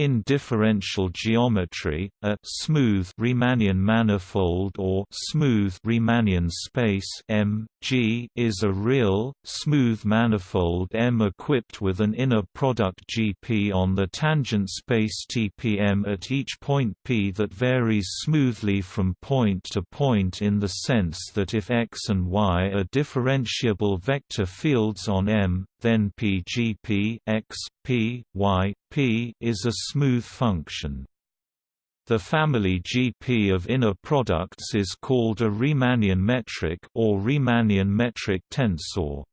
In differential geometry, a smooth Riemannian manifold or smooth Riemannian space M, G is a real, smooth manifold M equipped with an inner product GP on the tangent space TPM at each point P that varies smoothly from point to point in the sense that if X and Y are differentiable vector fields on M, then PGP X, P, Y, P is a smooth function. The family GP of inner products is called a Riemannian metric or Riemannian metric tensor.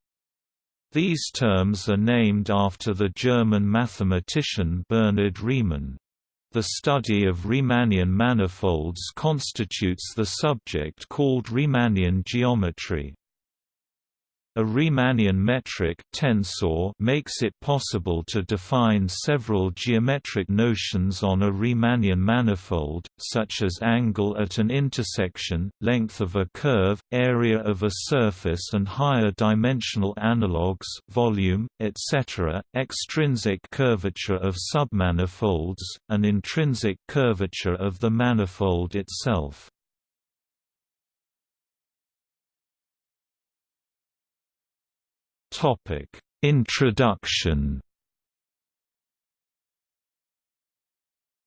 These terms are named after the German mathematician Bernhard Riemann. The study of Riemannian manifolds constitutes the subject called Riemannian geometry. A Riemannian metric tensor makes it possible to define several geometric notions on a Riemannian manifold, such as angle at an intersection, length of a curve, area of a surface and higher dimensional analogues volume, etc., extrinsic curvature of submanifolds, and intrinsic curvature of the manifold itself. Topic: Introduction.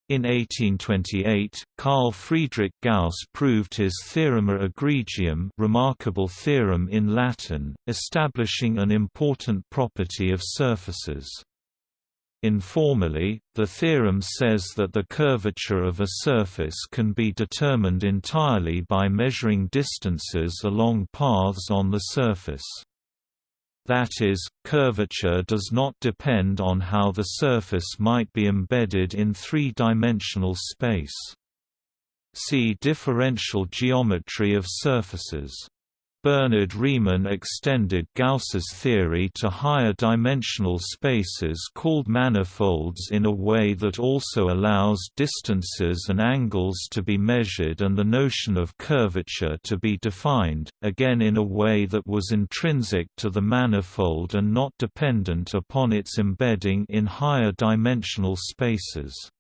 In 1828, Carl Friedrich Gauss proved his Theorema egregium remarkable theorem in Latin, establishing an important property of surfaces. Informally, the theorem says that the curvature of a surface can be determined entirely by measuring distances along paths on the surface. That is, curvature does not depend on how the surface might be embedded in three-dimensional space. See differential geometry of surfaces. Bernhard Riemann extended Gauss's theory to higher dimensional spaces called manifolds in a way that also allows distances and angles to be measured and the notion of curvature to be defined, again in a way that was intrinsic to the manifold and not dependent upon its embedding in higher dimensional spaces.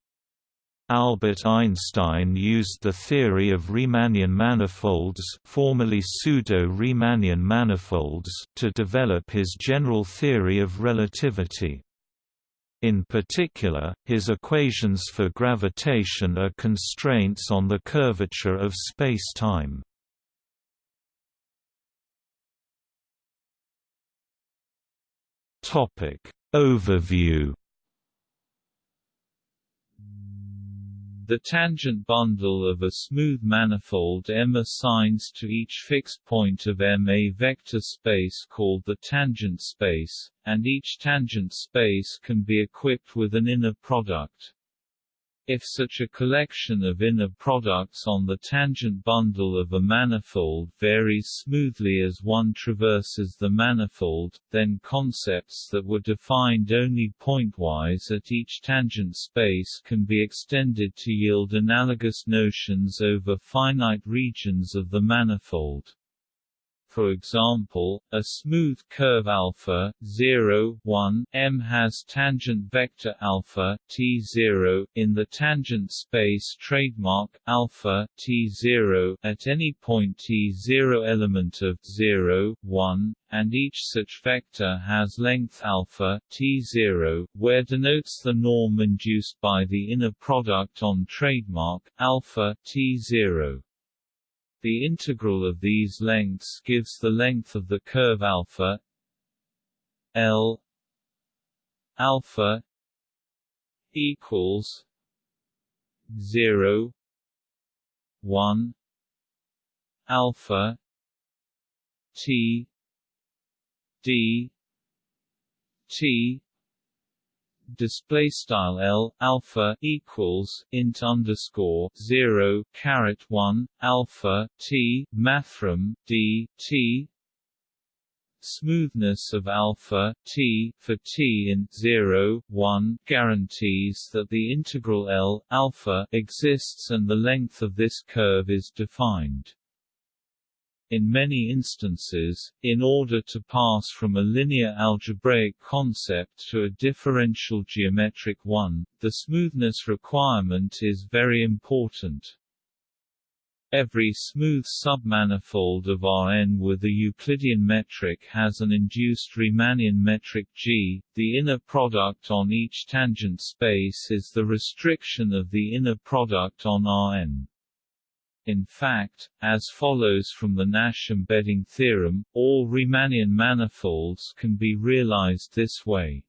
Albert Einstein used the theory of Riemannian manifolds formerly pseudo-Riemannian manifolds to develop his general theory of relativity. In particular, his equations for gravitation are constraints on the curvature of spacetime. Overview The tangent bundle of a smooth manifold M assigns to each fixed point of M a vector space called the tangent space, and each tangent space can be equipped with an inner product. If such a collection of inner products on the tangent bundle of a manifold varies smoothly as one traverses the manifold, then concepts that were defined only pointwise at each tangent space can be extended to yield analogous notions over finite regions of the manifold. For example, a smooth curve alpha 0, 1 M has tangent vector alpha t0 in the tangent space trademark alpha t0 at any point t0 element of 0, 1, and each such vector has length alpha t0, where denotes the norm induced by the inner product on trademark alpha t0. The integral of these lengths gives the length of the curve alpha L alpha equals 0 1 alpha T D T display style L alpha equals int underscore 0 caret 1 alpha T mathrm D T. Smoothness of alpha t for t in 0 1 guarantees that the integral L alpha exists and the length of this curve is defined In many instances, in order to pass from a linear algebraic concept to a differential geometric one, the smoothness requirement is very important. Every smooth submanifold of Rn with a Euclidean metric has an induced Riemannian metric G. The inner product on each tangent space is the restriction of the inner product on Rn. In fact, as follows from the Nash embedding theorem, all Riemannian manifolds can be realized this way.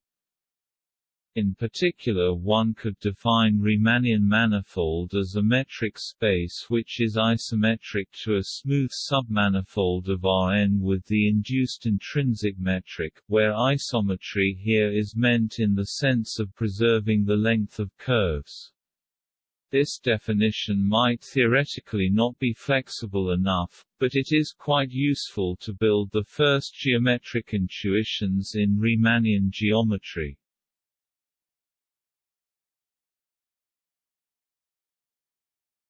In particular one could define Riemannian manifold as a metric space which is isometric to a smooth submanifold of Rn with the induced intrinsic metric, where isometry here is meant in the sense of preserving the length of curves. This definition might theoretically not be flexible enough, but it is quite useful to build the first geometric intuitions in Riemannian geometry.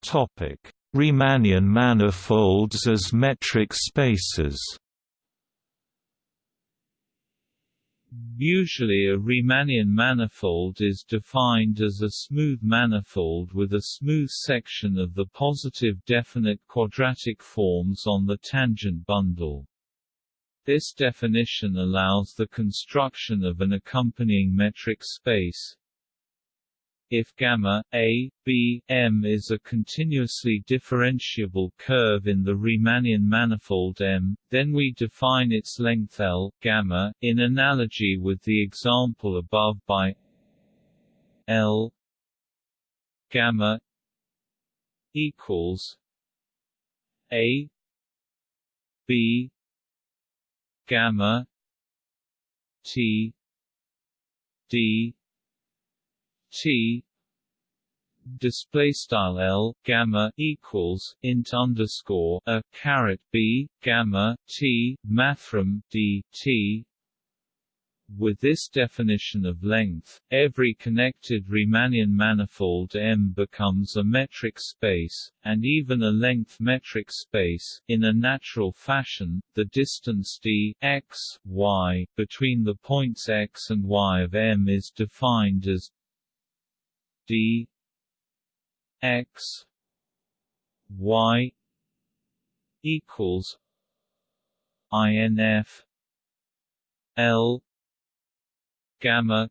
Topic: Riemannian manifolds as metric spaces. Usually a Riemannian manifold is defined as a smooth manifold with a smooth section of the positive definite quadratic forms on the tangent bundle. This definition allows the construction of an accompanying metric space, if gamma a b m is a continuously differentiable curve in the Riemannian manifold M, then we define its length L gamma in analogy with the example above by L gamma equals a b gamma t d T display style L gamma equals int underscore a caret B gamma T mathrm D T with this definition of length, every connected Riemannian manifold M becomes a metric space, and even a length metric space. In a natural fashion, the distance d x, y between the points x and y of M is defined as d x y equals inf l gamma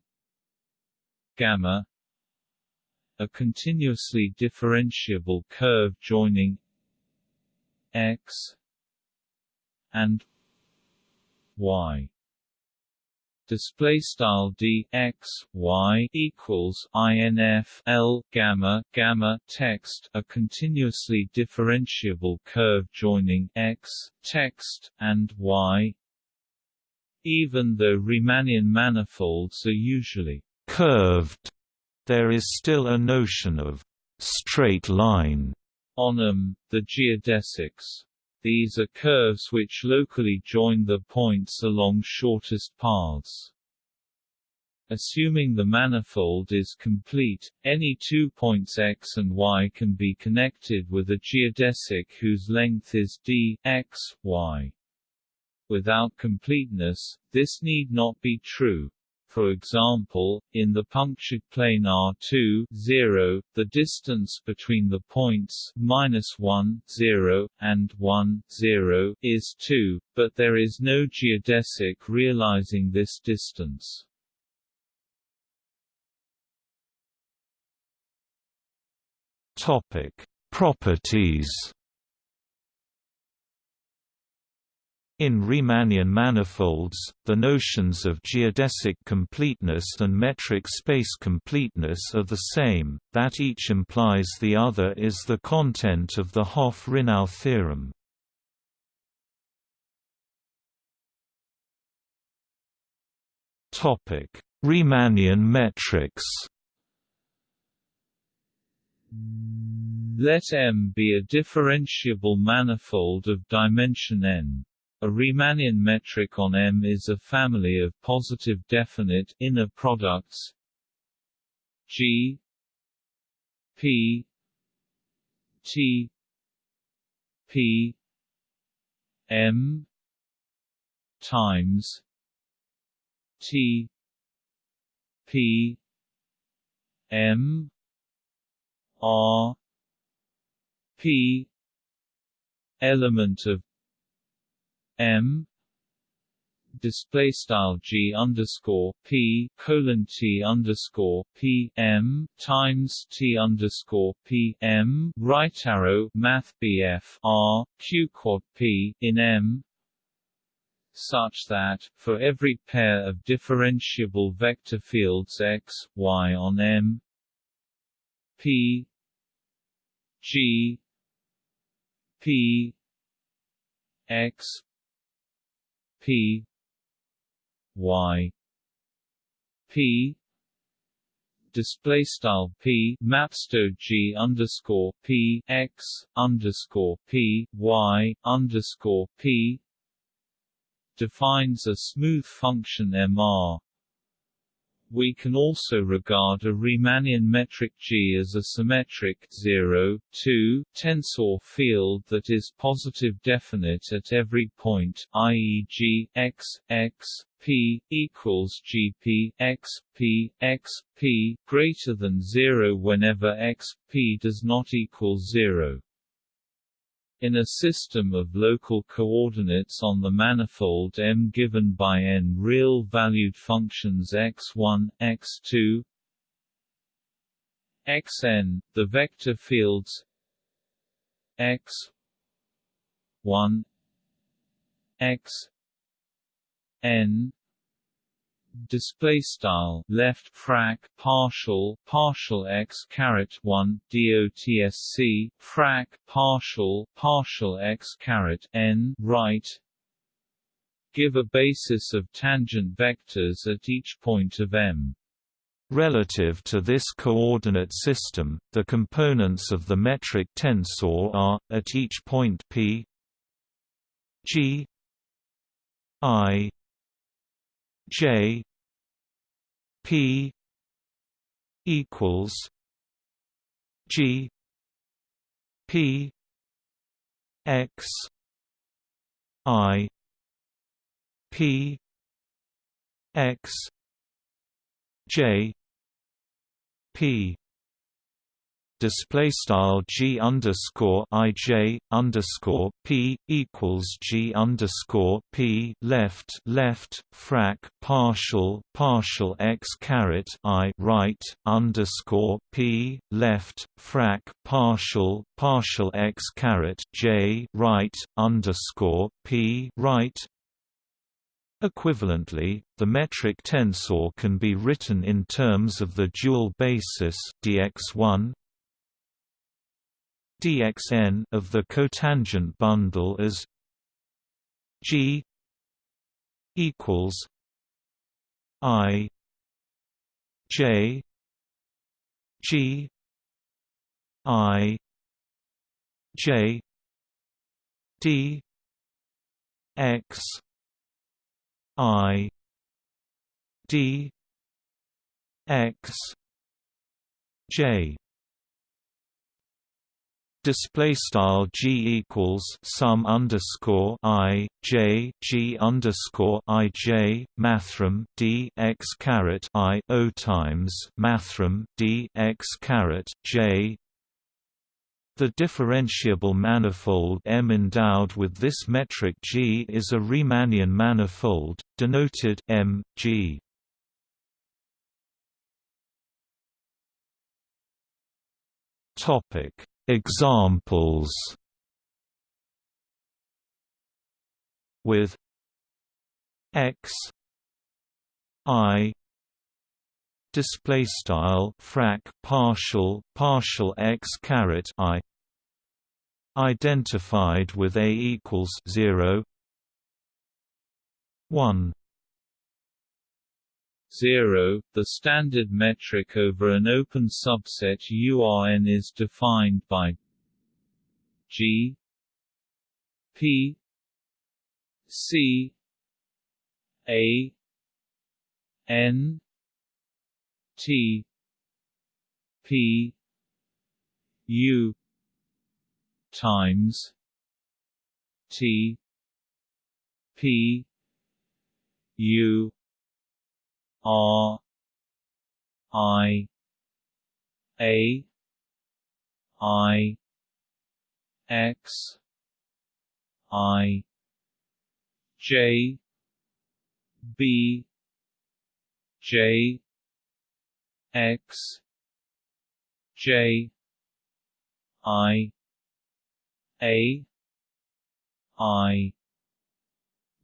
gamma a continuously differentiable curve joining x and y display style d x y equals inf l gamma gamma text a continuously differentiable curve joining x text and y. Even though Riemannian manifolds are usually curved there is still a notion of straight line on them the geodesics these are curves which locally join the points along shortest paths. Assuming the manifold is complete, any two points x and y can be connected with a geodesic whose length is d x, y. Without completeness, this need not be true. For example, in the punctured plane R2, 0, the distance between the points minus 1, 0, and 1, 0 is 2, but there is no geodesic realizing this distance. Topic: Properties In Riemannian manifolds, the notions of geodesic completeness and metric space completeness are the same, that each implies the other is the content of the Hopf-Rinow theorem. Riemannian metrics Let M be a differentiable manifold of dimension n. A Riemannian metric on M is a family of positive definite inner products. G P T P M times T P M R P element of M display style G underscore P colon T underscore P M times T underscore P M right arrow Math BF R Q quad P in M such that, for every pair of differentiable vector fields x, y on M P G P X P Y P display style p mapsto g underscore p x underscore p y underscore p defines a smooth function MR. We can also regard a Riemannian metric G as a symmetric 0, 2 tensor field that is positive definite at every point, i.e. G x x p equals GP x p x p greater than 0 whenever x p does not equal 0. In a system of local coordinates on the manifold M given by n real-valued functions x1, x2, xn, the vector fields x 1 x n display style left frac partial partial x caret 1 dotsc frac partial partial x caret n right. Give a basis of tangent vectors at each point of M. Relative to this coordinate system, the components of the metric tensor are, at each point p g i J P equals G P X I P X J P display style g underscore i j underscore p equals g underscore p left left frac partial partial x caret i right underscore p left frac partial partial x caret j right underscore p right. Equivalently, the metric tensor can be written in terms of the dual basis dx1 dxn of the cotangent bundle as G equals I J G I J D X I D X J display style g equals sum underscore i j g underscore i j mathrm d x caret i o times mathrm d x caret j the differentiable manifold M endowed with this metric G is a Riemannian manifold, denoted M, G. Topic Examples with x i display style frac partial partial x caret i identified with a equals 0 1 0. The standard metric over an open subset URN is defined by G P C A N T P U times T P U R I A I X I J B J X J I A I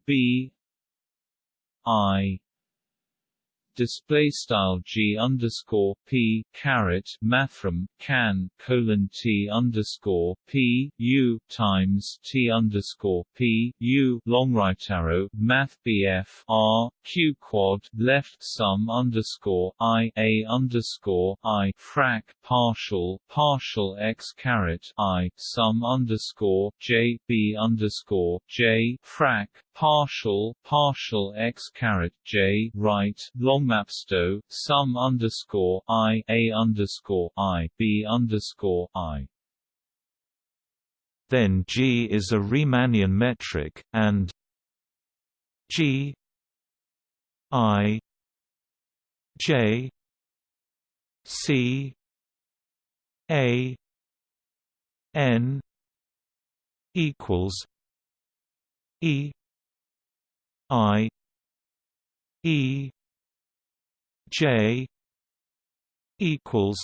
B I display style g underscore p caret mathrm can colon t underscore p u times t underscore p u long right arrow math bf r q quad left sum underscore i a underscore i frac partial partial x caret i sum underscore j b underscore j frac partial partial x caret j right long mapsto sum underscore i a underscore i b underscore i. Then G is a Riemannian metric, and G I J C A N equals E I E J equals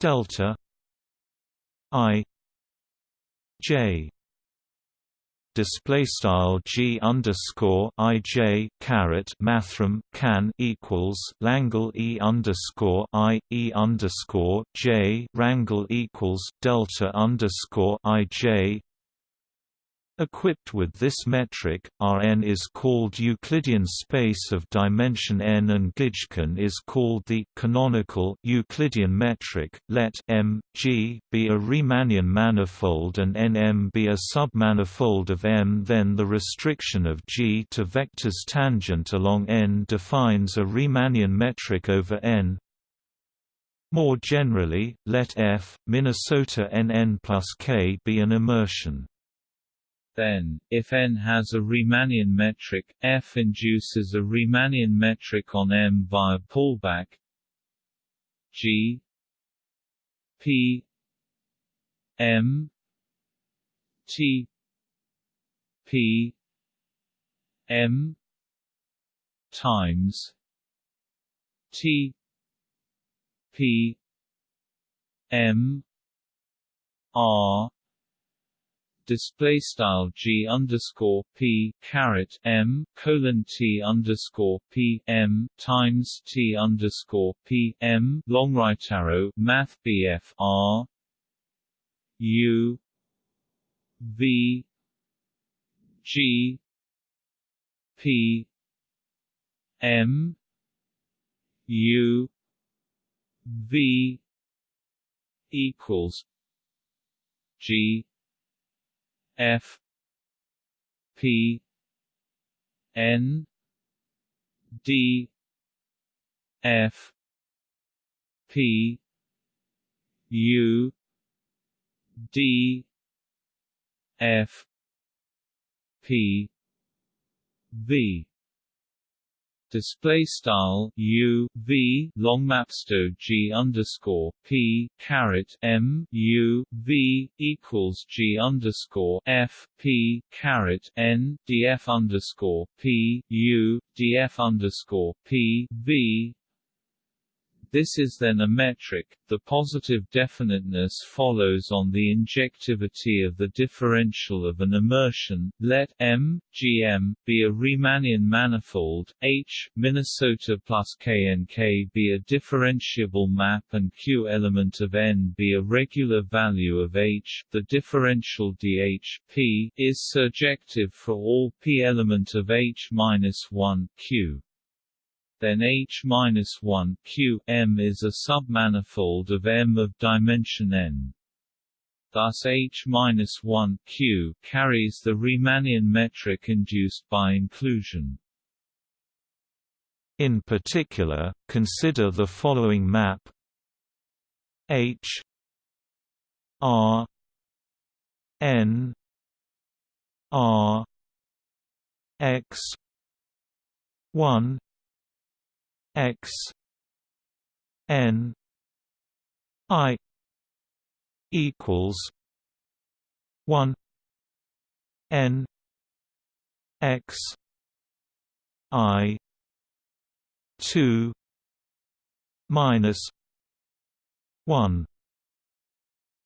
delta I J display style g underscore i j caret mathrm can equals Langle e underscore i e underscore j rangle equals delta underscore i j Equipped with this metric, Rn is called Euclidean space of dimension n and Gijken is called the canonical Euclidean metric. Let M, G be a Riemannian manifold and Nm be a submanifold of M then the restriction of G to vectors tangent along n defines a Riemannian metric over n. More generally, let F, Minnesota Nn plus k be an immersion. Then, if n has a Riemannian metric, F induces a Riemannian metric on M via pullback G P M T P M times T P M R display style g underscore p caret m colon t underscore p m times t underscore p m long right arrow math bf r u v g p m u v equals g F P N D F P U D F P V display style u v long mapsto g underscore p caret m u v equals g underscore f p caret n df underscore p u df underscore p v this is then a metric. The positive definiteness follows on the injectivity of the differential of an immersion. Let M GM be a Riemannian manifold. H Minnesota plus KNK be a differentiable map, and Q element of N be a regular value of H. The differential DH P is surjective for all P element of H minus one Q then H-1 Q M is a submanifold of M of dimension n. Thus H-1 Q carries the Riemannian metric induced by inclusion. In particular, consider the following map H R N R x 1 x n i equals 1 n x i 2 minus 1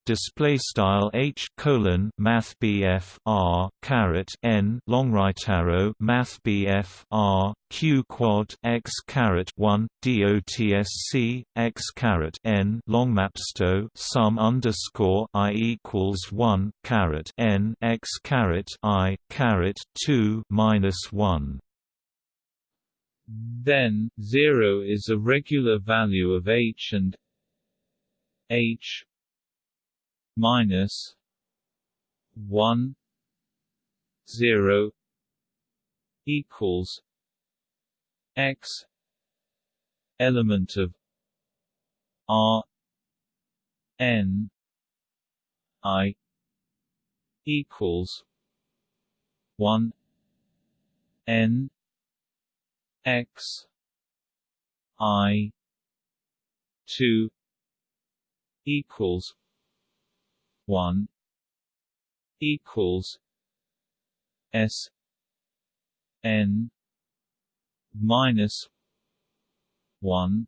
display style h colon math BF r caret n long right arrow math BF r q quad x caret 1 dotsc x caret n long mapsto sum underscore i equals 1 caret n x caret i caret 2 minus 1 then 0 is a regular value of h and h minus one zero equals x element of R N I equals one N X I two equals one equals S N minus one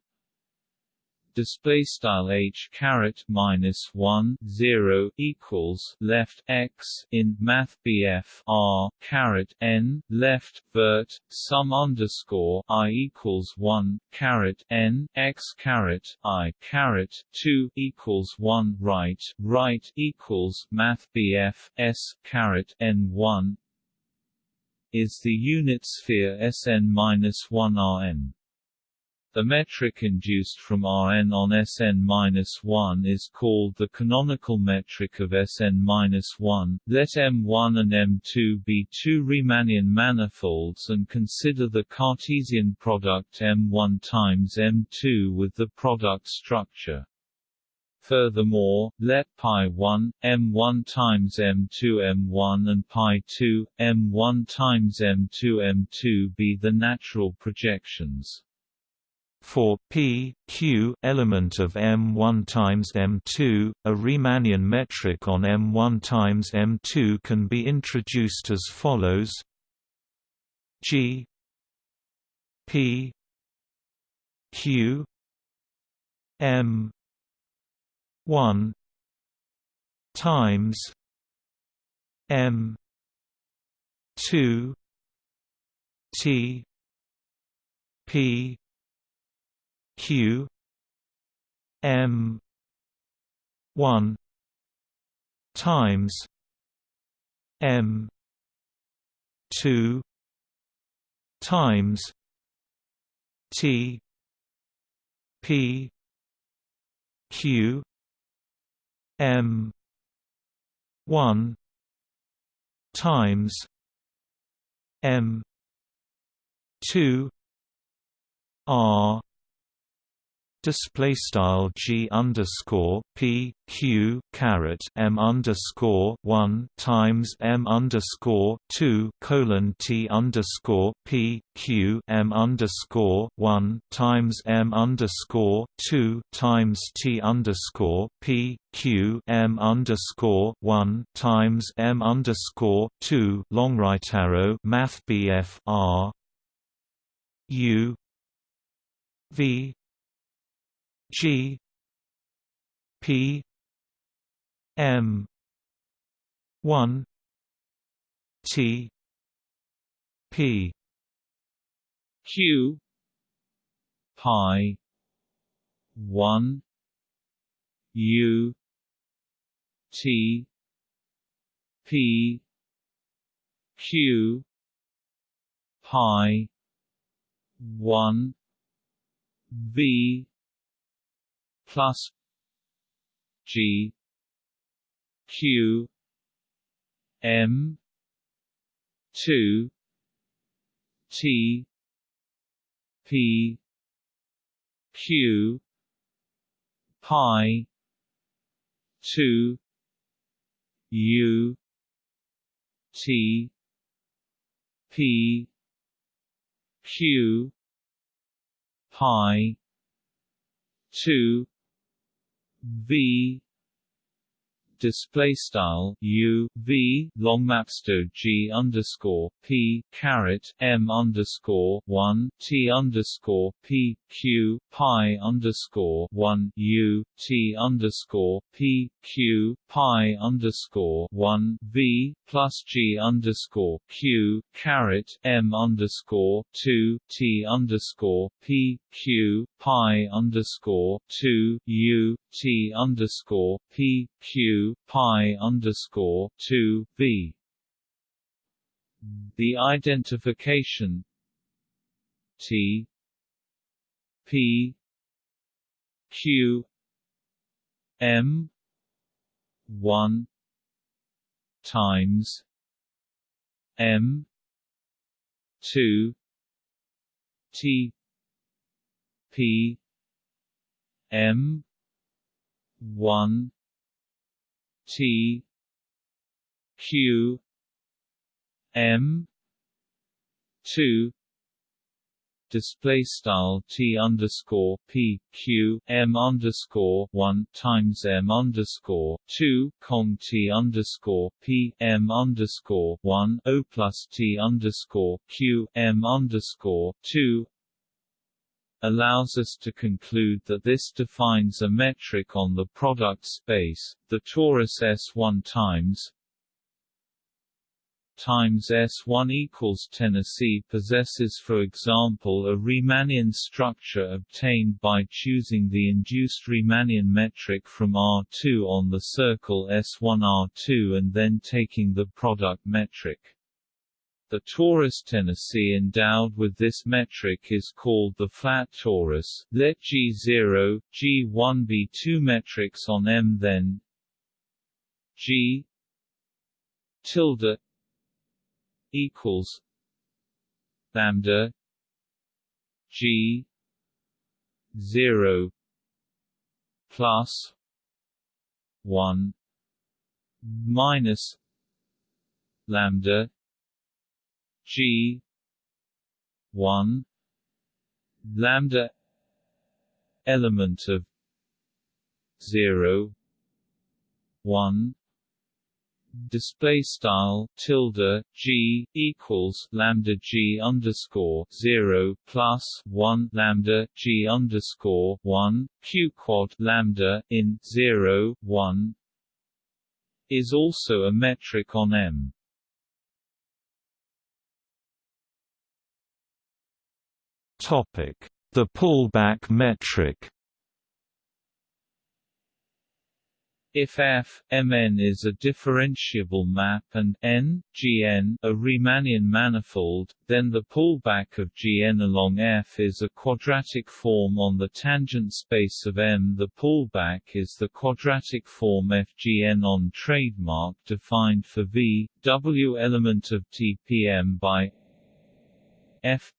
display style h caret minus one zero equals left x in math BF r caret n left vert sum underscore i equals one caret n x caret i caret two equals one right right equals math BF s caret n one is the unit sphere Sn minus one Rn. The metric induced from Rn on Sn-1 is called the canonical metric of Sn-1. Let M1 and M2 be two Riemannian manifolds and consider the Cartesian product M1 times M2 with the product structure. Furthermore, let pi1, m1 times m2 m1 and pi2, m1 times m2 m2 be the natural projections. For p q element of M1 times M2, a Riemannian metric on M1 times M2 can be introduced as follows: G P Q M one times M two T P q m 1 times m 2 times t p q m 1 times m 2 r display style g underscore p q caret m underscore one times m underscore two colon t underscore p q m underscore one times m underscore two times t underscore p q m underscore one times m underscore two long right arrow math BF r u v G P M one T P Q pi one U T P Q pi one V plus G Q M two T P Q pi two U T P Q pi 2 V display style u v long mapsto g underscore p caret m underscore one t underscore p q pi underscore one u t underscore p q pi underscore one v plus g underscore q caret m underscore two t underscore p q pi underscore two u t underscore p q pi underscore two v. The identification T P Q M one times M two T P M one T Q M two display style T underscore P Q M underscore one times M underscore two Kong T underscore P M underscore one O plus T underscore Q M underscore two allows us to conclude that this defines a metric on the product space, the torus S1 times times S1 equals Tennessee possesses for example a Riemannian structure obtained by choosing the induced Riemannian metric from R2 on the circle S1 R2 and then taking the product metric. The torus Tennessee endowed with this metric is called the flat torus. Let G0, G1 be two metrics on M then G tilde equals lambda G zero plus one minus lambda G one lambda element of zero one display style tilde g equals lambda g underscore zero plus one lambda g underscore one q quad lambda in zero one is also a metric on M. The pullback metric. If F Mn is a differentiable map and n Gn a Riemannian manifold, then the pullback of Gn along F is a quadratic form on the tangent space of M. The pullback is the quadratic form Fgn on trademark defined for V W element of TPM by F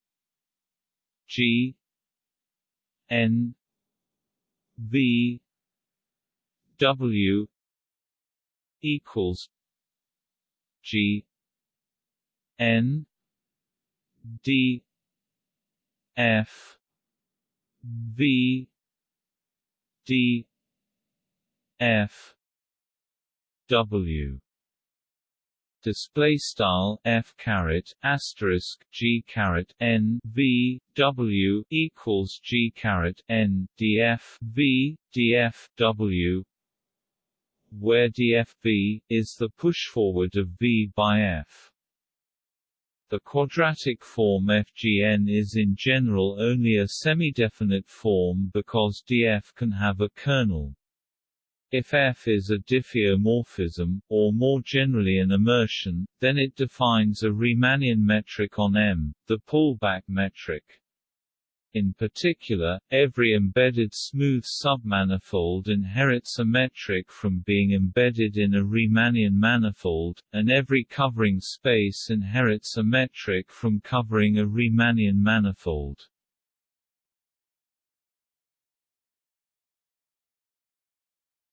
G N V W equals G N D F V D F W display style f caret asterisk g caret n v w equals g caret n df v df w where dfv is the pushforward of v by f. The quadratic form FGN is in general only a semi-definite form because df can have a kernel. If F is a diffeomorphism, or more generally an immersion, then it defines a Riemannian metric on M, the pullback metric. In particular, every embedded smooth submanifold inherits a metric from being embedded in a Riemannian manifold, and every covering space inherits a metric from covering a Riemannian manifold.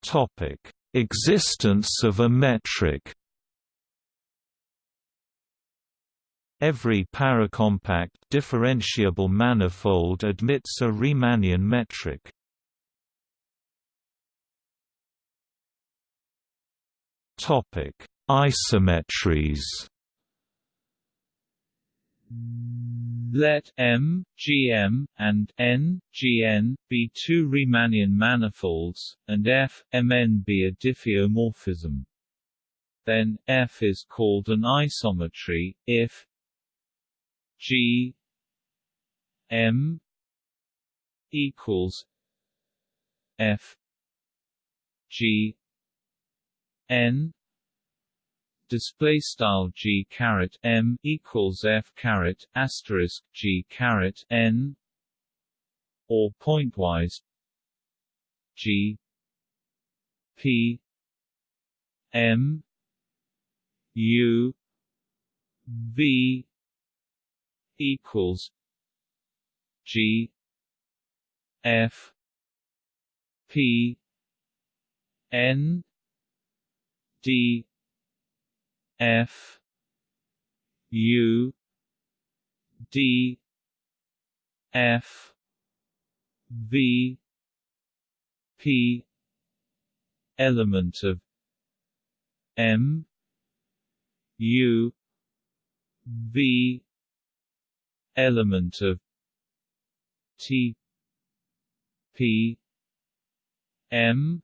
Topic: Existence of a metric. Every paracompact differentiable manifold admits a Riemannian metric. Topic: Isometries. Let M, Gm, and N, Gn be two Riemannian manifolds, and F, Mn be a diffeomorphism. Then, F is called an isometry, if G M equals F G N display style G caret M equals F caret asterisk G caret N or pointwise G P M U V equals G F P N D F U D F V P element of M U V element of T P M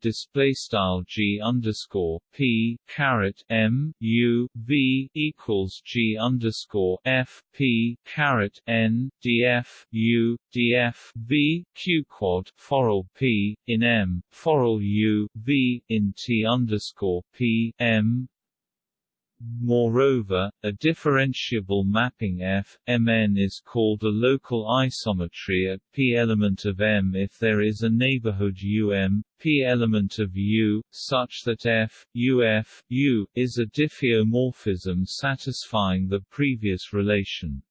display style G underscore P caret M U V equals G underscore F P caret N DF U DF V Q quad foral P in M foral U V in T underscore P M Moreover, a differentiable mapping F, Mn is called a local isometry at p element of M if there is a neighborhood Um, p element of U, such that F, UF, U, is a diffeomorphism satisfying the previous relation.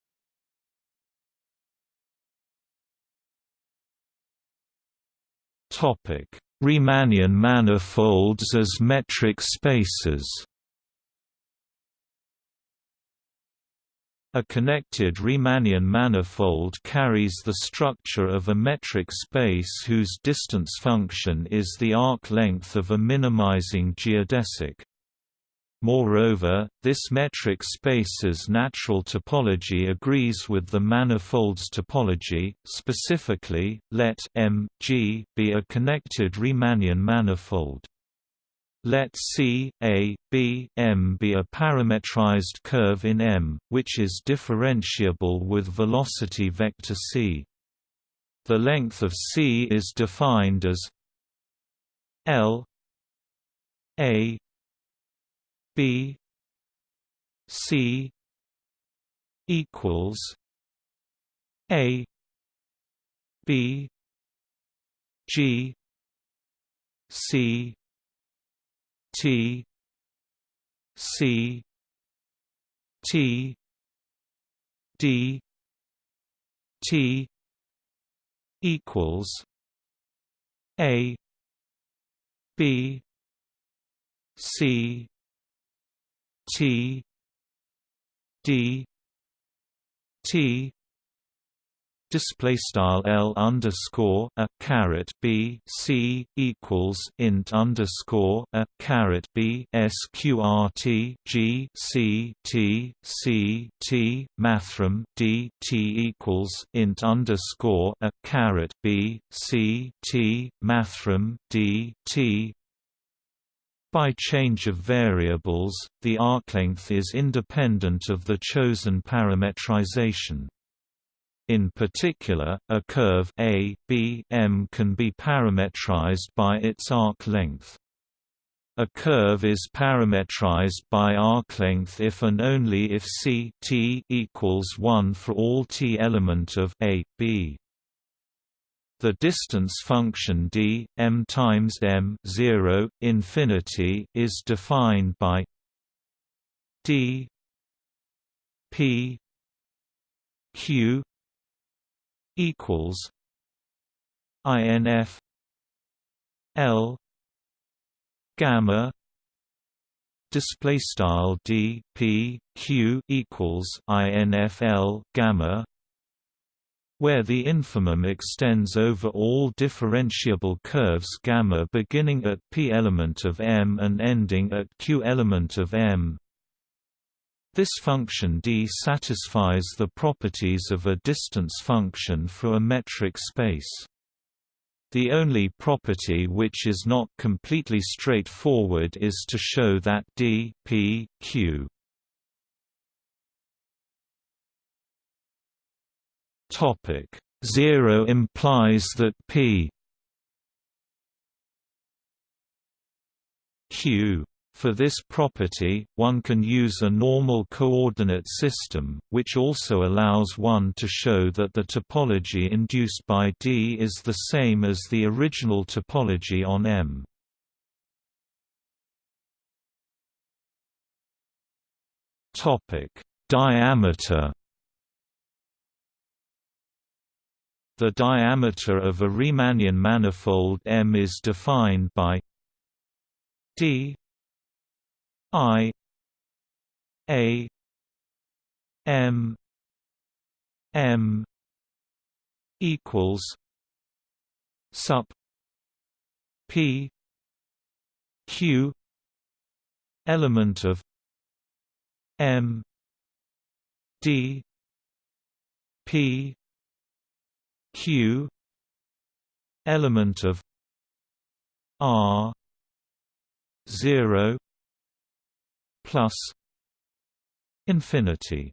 Topic. Riemannian manifolds as metric spaces A connected Riemannian manifold carries the structure of a metric space whose distance function is the arc length of a minimizing geodesic. Moreover, this metric space's natural topology agrees with the manifold's topology, specifically, let M, G be a connected Riemannian manifold. Let C, A, B, M be a parametrized curve in M, which is differentiable with velocity vector c. The length of C is defined as L A B C equals A B G C T C T D T equals A B C T D T display style L underscore a caret B C equals int underscore a caret B sqrt G C T C T mathrm D T equals int underscore a caret B C T mathrm D T by change of variables, the arclength is independent of the chosen parametrization. In particular, a curve A, B, M can be parametrized by its arc length. A curve is parametrized by arc length if and only if C t equals 1 for all t element of A, B. The distance function d m times m 0 infinity is defined by d p q equals INF L gamma display style d p q equals infl gamma where the infimum extends over all differentiable curves gamma beginning at p element of M and ending at q element of M. This function D satisfies the properties of a distance function for a metric space. The only property which is not completely straightforward is to show that D P, Q Topic 0 implies that P Q for this property, one can use a normal coordinate system, which also allows one to show that the topology induced by D is the same as the original topology on M. Diameter The diameter of a Riemannian manifold M is defined by d i a m m equals sup p q element of m d p q element of r 0 plus infinity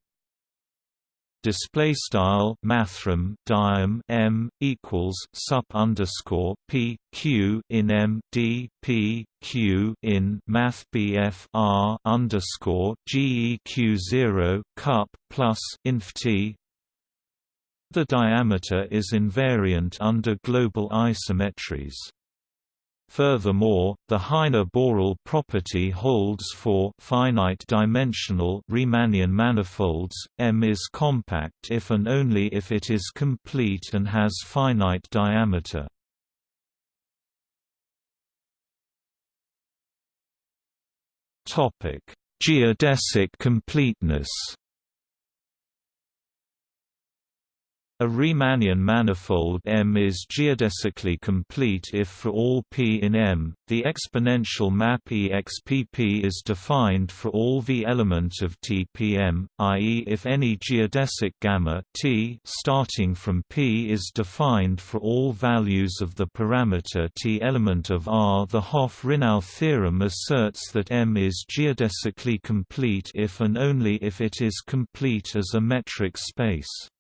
display style mathrm diam m equals sup underscore p q in m d p q in math bf r underscore geq zero cup plus inf t the diameter is invariant under global isometries. Furthermore, the Heine-Borel property holds for finite-dimensional Riemannian manifolds. M is compact if and only if it is complete and has finite diameter. Topic: Geodesic completeness. A Riemannian manifold M is geodesically complete if for all p in M, the exponential map expp is defined for all v element of Tpm, i.e. if any geodesic gamma t starting from p is defined for all values of the parameter t element of R. The Hopf-Rinow theorem asserts that M is geodesically complete if and only if it is complete as a metric space.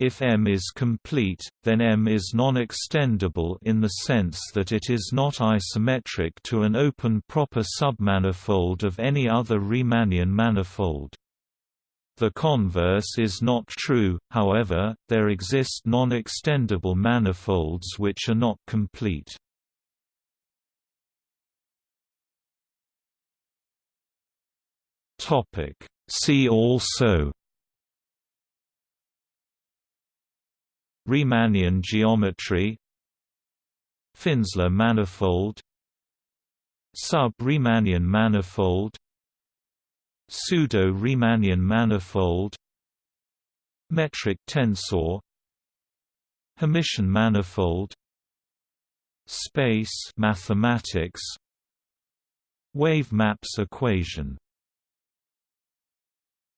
If M is complete, then M is non-extendable in the sense that it is not isometric to an open proper submanifold of any other Riemannian manifold. The converse is not true, however, there exist non-extendable manifolds which are not complete. See also Riemannian geometry Finsler manifold Sub-Riemannian manifold Pseudo-Riemannian manifold Metric tensor Hermitian manifold Space mathematics Wave maps equation